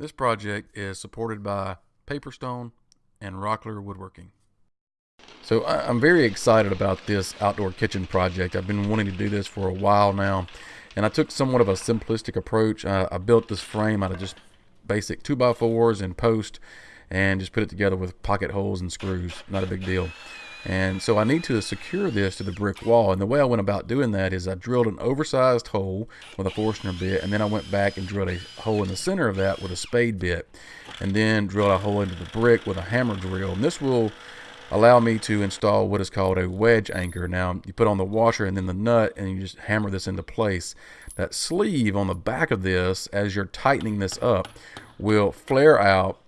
This project is supported by Paperstone and Rockler Woodworking. So I'm very excited about this outdoor kitchen project. I've been wanting to do this for a while now. And I took somewhat of a simplistic approach. Uh, I built this frame out of just basic 2x4s and post and just put it together with pocket holes and screws. Not a big deal. And so I need to secure this to the brick wall. And the way I went about doing that is I drilled an oversized hole with a Forstner bit, and then I went back and drilled a hole in the center of that with a spade bit, and then drilled a hole into the brick with a hammer drill. And this will allow me to install what is called a wedge anchor. Now you put on the washer and then the nut and you just hammer this into place. That sleeve on the back of this as you're tightening this up will flare out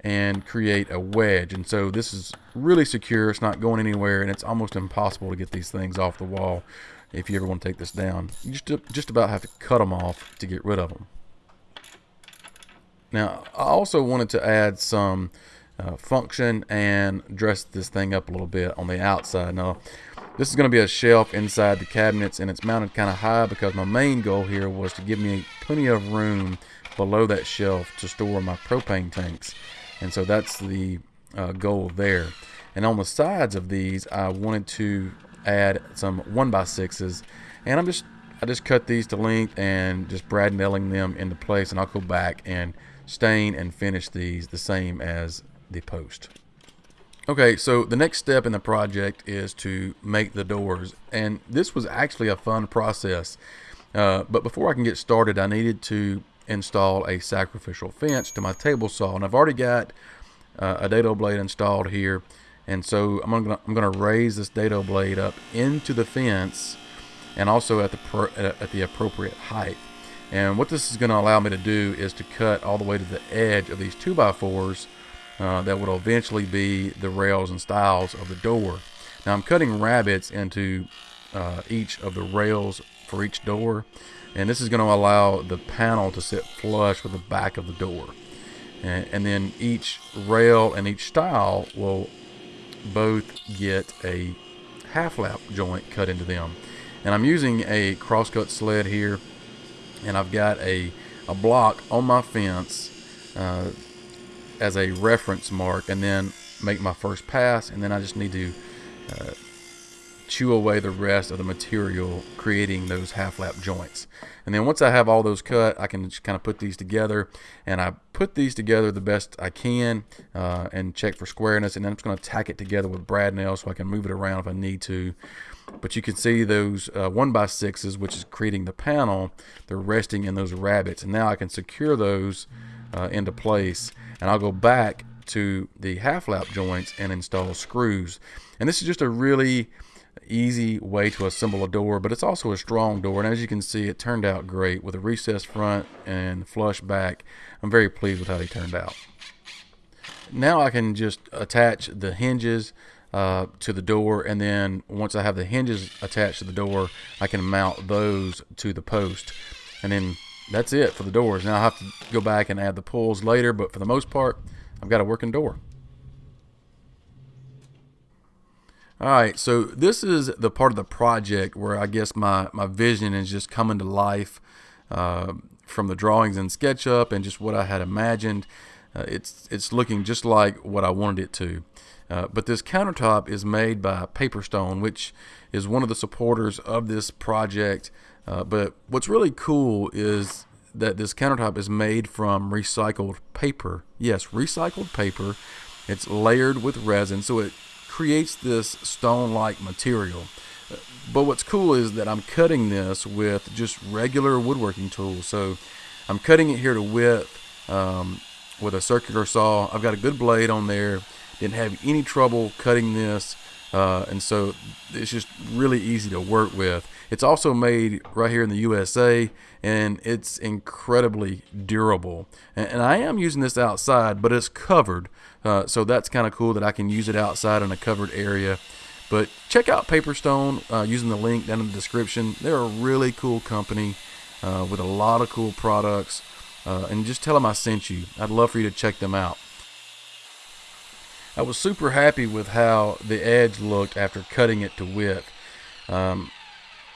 and create a wedge. And so this is really secure. It's not going anywhere, and it's almost impossible to get these things off the wall if you ever want to take this down. You just, just about have to cut them off to get rid of them. Now, I also wanted to add some uh, function and dress this thing up a little bit on the outside. Now, this is going to be a shelf inside the cabinets, and it's mounted kind of high because my main goal here was to give me plenty of room below that shelf to store my propane tanks and so that's the uh, goal there and on the sides of these I wanted to add some 1 by 6s and I'm just I just cut these to length and just brad nailing them into place and I'll go back and stain and finish these the same as the post. Okay, so the next step in the project is to make the doors and this was actually a fun process. Uh, but before I can get started I needed to install a sacrificial fence to my table saw and I've already got uh, a dado blade installed here and so I'm gonna I'm gonna raise this dado blade up into the fence and also at the pro, at the appropriate height and what this is going to allow me to do is to cut all the way to the edge of these 2x4s uh, that will eventually be the rails and stiles of the door. Now I'm cutting rabbets into uh, each of the rails for each door. And this is going to allow the panel to sit flush with the back of the door. And, and then each rail and each stile will both get a half lap joint cut into them. And I'm using a crosscut sled here and I've got a, a block on my fence uh, as a reference mark and then make my first pass and then I just need to uh, chew away the rest of the material creating those half lap joints. And then once I have all those cut I can just kind of put these together and I put these together the best I can uh, and check for squareness and then I'm just going to tack it together with brad nails so I can move it around if I need to. But you can see those uh, one by sixes which is creating the panel they're resting in those rabbets and now I can secure those uh, into place. And I'll go back to the half lap joints and install screws. And this is just a really easy way to assemble a door, but it's also a strong door. And as you can see, it turned out great with a recessed front and flush back. I'm very pleased with how they turned out. Now I can just attach the hinges uh, to the door and then once I have the hinges attached to the door I can mount those to the post and then that's it for the doors now I have to go back and add the pulls later but for the most part I've got a working door All right, so this is the part of the project where I guess my, my vision is just coming to life uh, from the drawings in SketchUp and just what I had imagined. Uh, it's, it's looking just like what I wanted it to. Uh, but this countertop is made by Paperstone, which is one of the supporters of this project. Uh, but what's really cool is that this countertop is made from recycled paper. Yes, recycled paper. It's layered with resin, so it creates this stone-like material. But what's cool is that I'm cutting this with just regular woodworking tools. So I'm cutting it here to width um, with a circular saw. I've got a good blade on there. Didn't have any trouble cutting this. Uh, and so it's just really easy to work with. It's also made right here in the USA and it's incredibly durable. And, and I am using this outside, but it's covered. Uh, so that's kind of cool that I can use it outside in a covered area. But check out Paperstone uh, using the link down in the description. They're a really cool company uh, with a lot of cool products. Uh, and just tell them I sent you. I'd love for you to check them out. I was super happy with how the edge looked after cutting it to width. Um,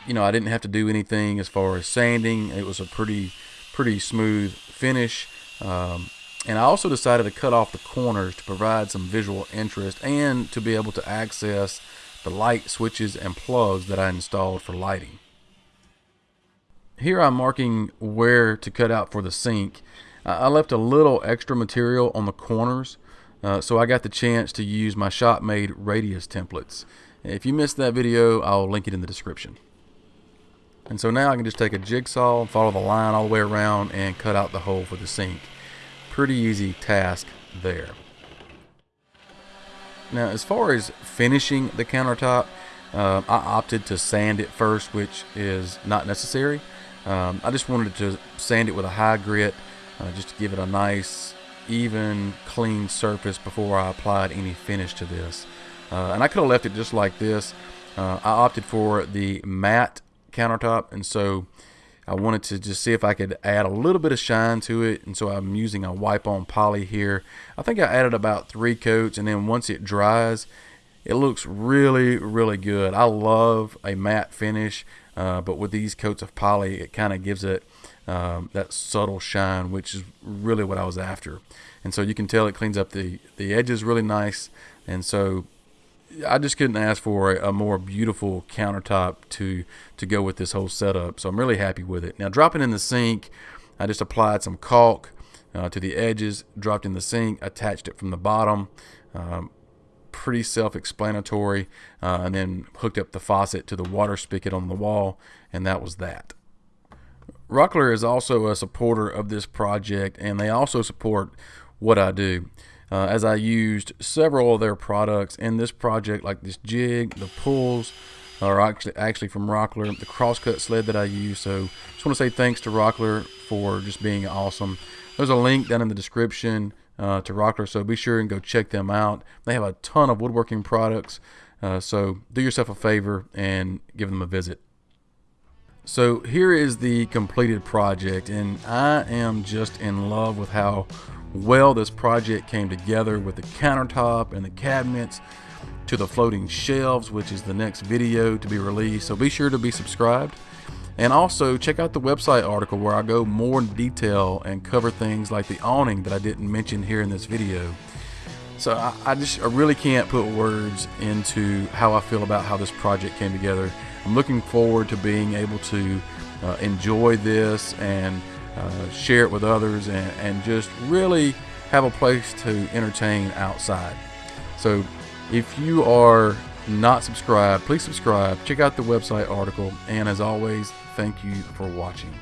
you know, I didn't have to do anything as far as sanding. It was a pretty, pretty smooth finish. Um, And I also decided to cut off the corners to provide some visual interest and to be able to access the light switches and plugs that I installed for lighting. Here I'm marking where to cut out for the sink. I left a little extra material on the corners uh, so I got the chance to use my shop-made radius templates. If you missed that video, I'll link it in the description. And so now I can just take a jigsaw, and follow the line all the way around, and cut out the hole for the sink. Pretty easy task there. Now, as far as finishing the countertop, uh, I opted to sand it first, which is not necessary. Um, I just wanted to sand it with a high grit, uh, just to give it a nice, even, clean surface before I applied any finish to this. Uh, and I could have left it just like this. Uh, I opted for the matte countertop, and so I wanted to just see if I could add a little bit of shine to it and so I'm using a wipe on poly here. I think I added about three coats and then once it dries it looks really really good. I love a matte finish uh, but with these coats of poly it kind of gives it um, that subtle shine which is really what I was after. And so you can tell it cleans up the the edges really nice and so I just couldn't ask for a, more beautiful countertop to to go with this whole setup. So I'm really happy with it. Now dropping in the sink, I just applied some caulk uh, to the edges, dropped in the sink, attached it from the bottom. Um, pretty self-explanatory, uh, and then hooked up the faucet to the water spigot on the wall, and that was that. Rockler is also a supporter of this project, and they also support what I do uh, as I used several of their products in this project, like this jig, the pulls, are actually actually from Rockler, the crosscut sled that I use. So just want to say thanks to Rockler for just being awesome. There's a link down in the description uh, to Rockler, so be sure and go check them out. They have a ton of woodworking products, uh, so do yourself a favor and give them a visit. So here is the completed project, and I am just in love with how well this project came together with the countertop and the cabinets to the floating shelves, which is the next video to be released. So be sure to be subscribed. And also check out the website article where I go more in detail and cover things like the awning that I didn't mention here in this video. So I, I just I really can't put words into how I feel about how this project came together. I'm looking forward to being able to uh, enjoy this and uh, share it with others, and, and just really have a place to entertain outside. So if you are not subscribed, please subscribe. Check out the website article. And as always, thank you for watching.